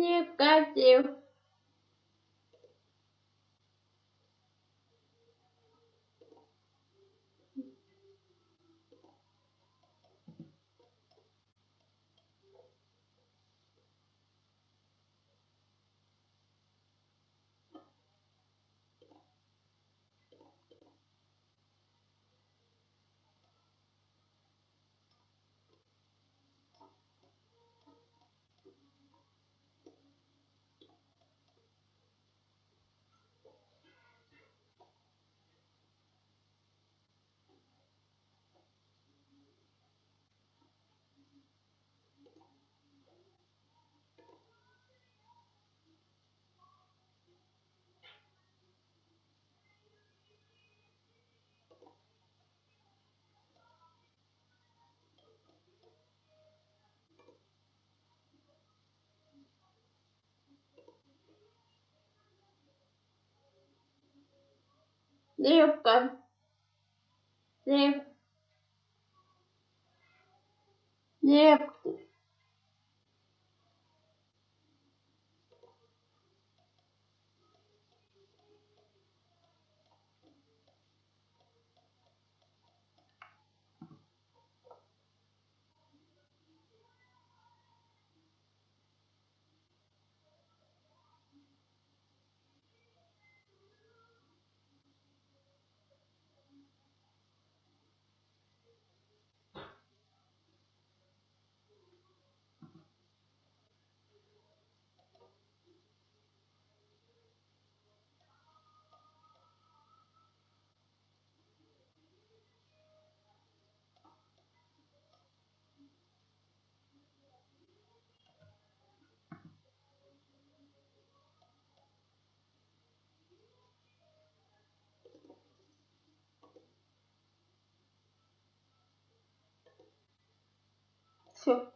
Негатив. Рыбка. Рыб. Рыбка. Все.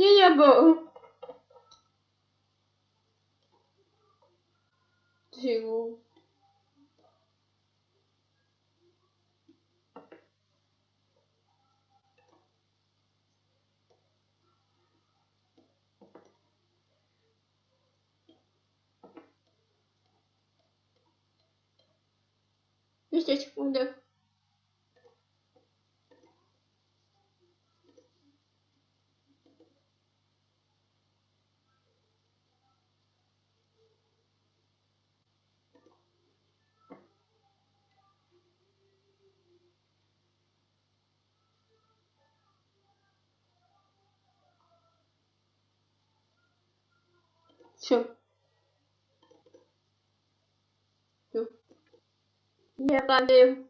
Liable. Digo. Deixa eu responder. Все. Все. Я падаю.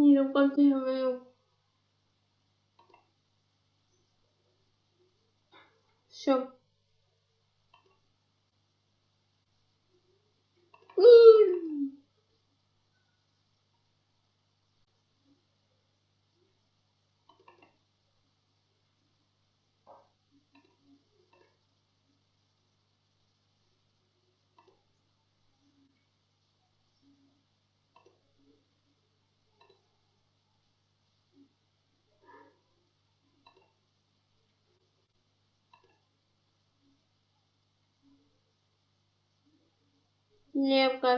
Не понимаю. Все. Лепка.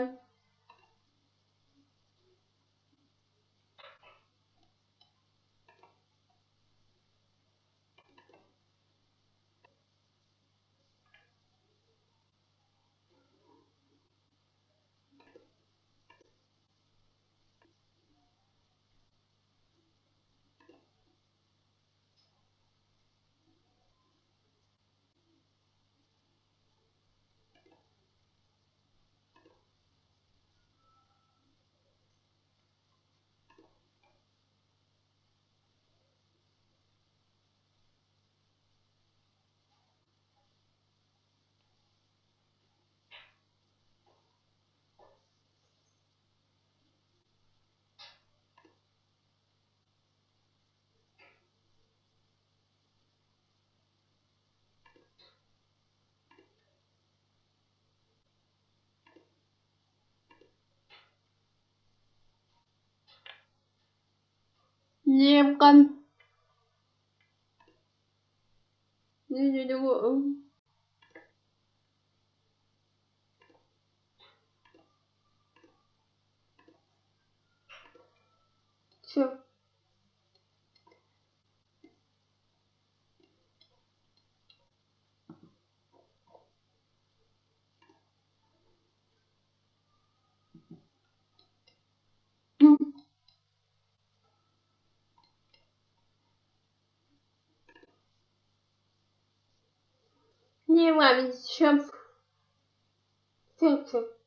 Лепка. Не знаю. Все. Не маме. Все, все.